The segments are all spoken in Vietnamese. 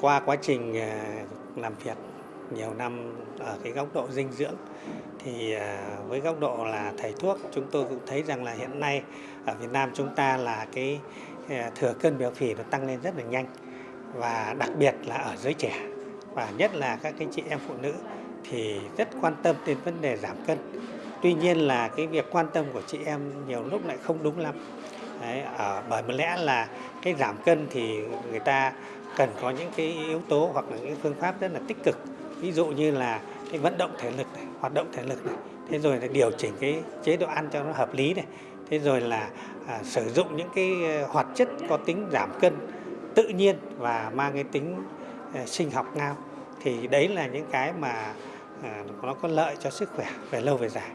Qua quá trình à, làm việc nhiều năm ở cái góc độ dinh dưỡng thì à, với góc độ là thầy thuốc chúng tôi cũng thấy rằng là hiện nay ở Việt Nam chúng ta là cái à, thừa cân béo phì nó tăng lên rất là nhanh và đặc biệt là ở giới trẻ và nhất là các cái chị em phụ nữ thì rất quan tâm đến vấn đề giảm cân. Tuy nhiên là cái việc quan tâm của chị em nhiều lúc lại không đúng lắm. Đấy, ở, bởi lẽ là cái giảm cân thì người ta cần có những cái yếu tố hoặc là những phương pháp rất là tích cực. Ví dụ như là cái vận động thể lực này, hoạt động thể lực này. Thế rồi là điều chỉnh cái chế độ ăn cho nó hợp lý này. Thế rồi là à, sử dụng những cái ờ, hoạt chất có tính giảm cân tự nhiên và mang cái tính à, sinh học ngao. Thì đấy là những cái mà à, nó có lợi cho sức khỏe về lâu về dài.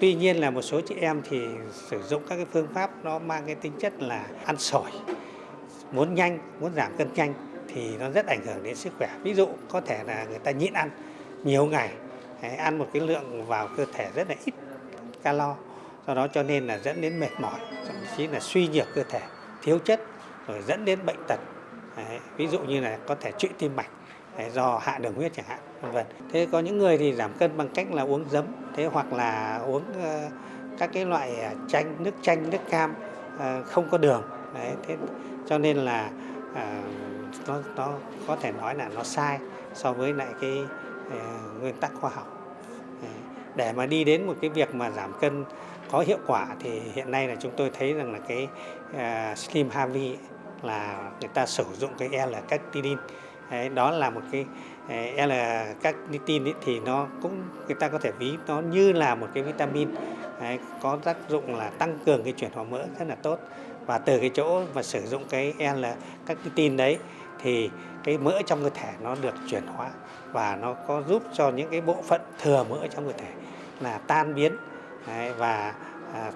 Tuy nhiên là một số chị em thì sử dụng các cái phương pháp nó mang cái tính chất là ăn sổi muốn nhanh muốn giảm cân nhanh thì nó rất ảnh hưởng đến sức khỏe. Ví dụ có thể là người ta nhịn ăn nhiều ngày ăn một cái lượng vào cơ thể rất là ít calo do đó cho nên là dẫn đến mệt mỏi thậm chí là suy nhược cơ thể thiếu chất rồi dẫn đến bệnh tật. Đấy, ví dụ như là có thể trụy tim mạch Đấy, do hạ đường huyết chẳng hạn vân vân. Thế có những người thì giảm cân bằng cách là uống giấm thế hoặc là uống uh, các cái loại à, chanh nước chanh nước cam uh, không có đường. Đấy, thế cho nên là uh, nó nó có thể nói là nó sai so với lại cái uh, nguyên tắc khoa học. À, để mà đi đến một cái việc mà giảm cân có hiệu quả thì hiện nay là chúng tôi thấy rằng là cái uh, slim Harvey là người ta sử dụng cái l carnitine Đấy, đó là một cái l carnitine thì nó cũng người ta có thể ví nó như là một cái vitamin. Đấy, có tác dụng là tăng cường cái chuyển hóa mỡ rất là tốt và từ cái chỗ mà sử dụng cái l tin đấy thì cái mỡ trong cơ thể nó được chuyển hóa và nó có giúp cho những cái bộ phận thừa mỡ trong cơ thể là tan biến. Đấy, và à,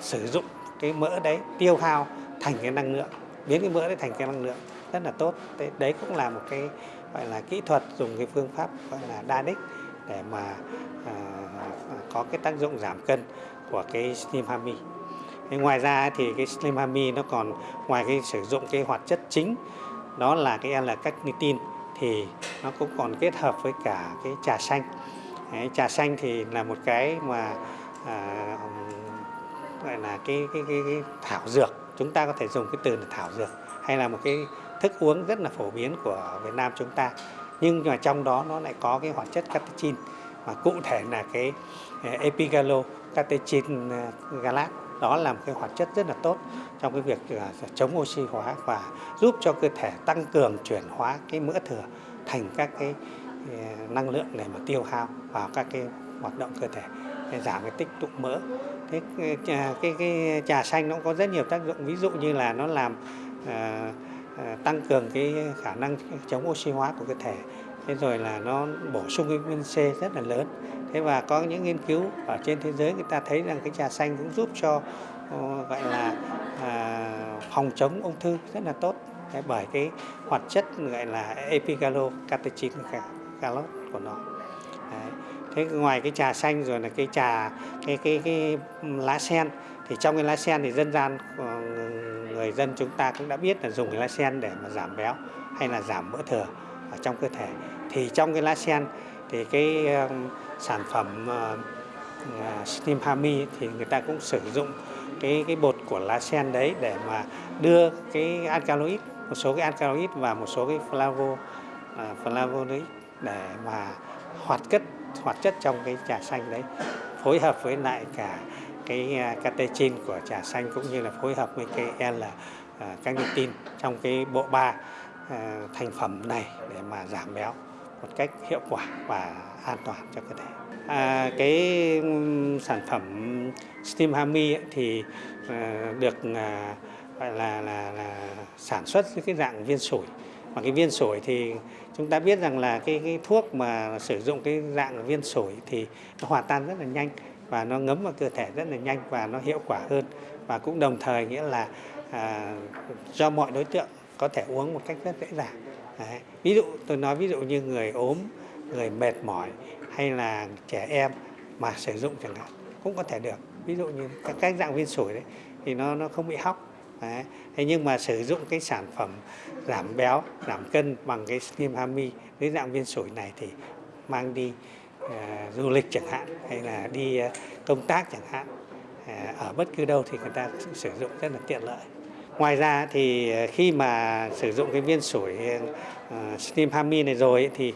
sử dụng cái mỡ đấy tiêu hao thành cái năng lượng biến cái mỡ đấy thành cái năng lượng rất là tốt. Đấy, đấy cũng là một cái gọi là kỹ thuật dùng cái phương pháp gọi là đa đích để mà à, có cái tác dụng giảm cân của cái slim hammy ngoài ra thì cái slim hami nó còn ngoài cái sử dụng cái hoạt chất chính đó là cái l carnitine thì nó cũng còn kết hợp với cả cái trà xanh. Đấy, trà xanh thì là một cái mà à, gọi là cái, cái, cái, cái thảo dược. Chúng ta có thể dùng cái từ là thảo dược hay là một cái thức uống rất là phổ biến của Việt Nam chúng ta. Nhưng mà trong đó nó lại có cái hoạt chất catechin mà cụ thể là cái à, epigalo catechin à, galat đó là một cái hoạt chất rất là tốt trong cái việc à, chống oxy hóa và giúp cho cơ thể tăng cường chuyển hóa cái mỡ thừa thành các cái à, năng lượng để mà tiêu hao vào các cái hoạt động cơ thể để giảm cái tích tụ mỡ. Thế à, cái, cái, cái trà xanh nó có rất nhiều tác dụng ví dụ như là nó làm uh, tăng cường cái khả năng chống oxy hóa của cơ thể thế rồi là nó bổ sung cái vitamin C rất là lớn. Thế và có những nghiên cứu ở trên thế giới người ta thấy rằng cái trà xanh cũng giúp cho ờ, gọi là à, phòng chống ung thư rất là tốt. Đấy, bởi cái hoạt chất gọi là epigalo catechin galot của nó. Đấy. thế ngoài cái trà xanh rồi là cái trà cái cái cái lá sen thì trong cái lá sen thì dân gian ờ, người dân chúng ta cũng đã biết là dùng cái lá sen để mà giảm béo hay là giảm mỡ thừa ở trong cơ thể thì trong cái lá sen thì cái sản phẩm ờ, ờ, steam hami thì người ta cũng sử dụng cái cái bột của lá sen đấy để mà đưa cái alkaloid một số cái alkaloid và một số cái flavo uh, flavonoid để mà hoạt chất hoạt chất trong cái trà xanh đấy phối hợp với lại cả cái catechin của trà xanh cũng như là phối hợp với cái L uh, trong cái bộ ba uh, thành phẩm này để mà giảm béo một cách hiệu quả và an toàn cho cơ thể. À, cái sản phẩm Steam Hami thì à, được à, gọi là, là, là sản xuất cái dạng viên sủi. Mà cái viên sủi thì chúng ta biết rằng là cái, cái thuốc mà sử dụng cái dạng viên sủi thì nó hòa tan rất là nhanh và nó ngấm vào cơ thể rất là nhanh và nó hiệu quả hơn. Và cũng đồng thời nghĩa là à, cho mọi đối tượng có thể uống một cách rất dễ dàng. Đấy. ví dụ tôi nói ví dụ như người ốm người mệt mỏi hay là trẻ em mà sử dụng chẳng hạn cũng có thể được ví dụ như các, các dạng viên sủi đấy thì nó nó không bị hóc Đấy. Thế nhưng mà sử dụng cái sản phẩm giảm béo, giảm cân bằng cái Slim Hami dưới dạng viên sủi này thì mang đi uh, du lịch chẳng hạn hay là đi uh, công tác chẳng hạn ờ, ở bất cứ đâu thì người ta sử dụng rất là tiện lợi. Ngoài ra thì ờ, khi mà sử dụng cái viên sủi ờ, ờ, steam Hami này rồi thì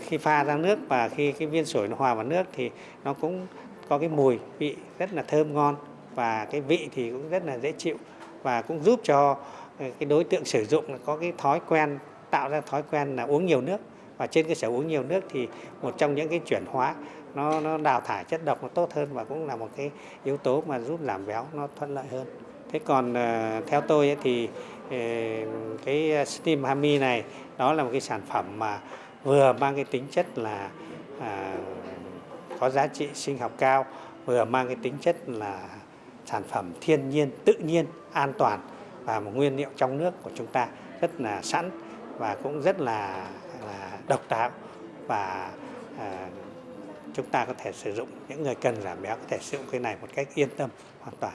khi pha ra nước và khi cái viên sủi nó hòa vào nước thì nó cũng có cái mùi vị rất là thơm ngon và cái vị thì cũng rất là dễ chịu và cũng giúp cho cái đối tượng sử dụng có cái thói quen, tạo ra thói quen là uống nhiều nước. Và trên cơ sở uống nhiều nước thì một trong những cái chuyển hóa, nó nó đào thải chất độc nó tốt hơn và cũng là một cái yếu tố mà giúp giảm béo, nó thuận lợi hơn thế còn à, theo tôi thì ờ, cái steam hami này đó là một cái sản phẩm mà vừa mang cái tính chất là à, có giá trị sinh học cao vừa mang cái tính chất là sản phẩm thiên nhiên tự nhiên an toàn và một nguyên liệu trong nước của chúng ta rất là sẵn và cũng rất là, là độc đáo và à, chúng ta có thể sử dụng những người cần giảm béo có thể sử dụng cái này một cách yên tâm hoàn toàn.